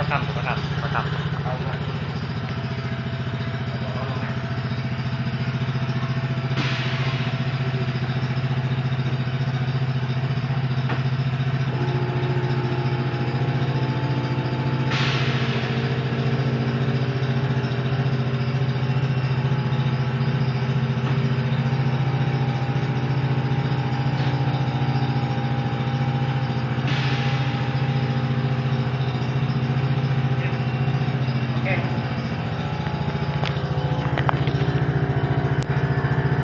รกรรมธุรกรรมธุรกรรม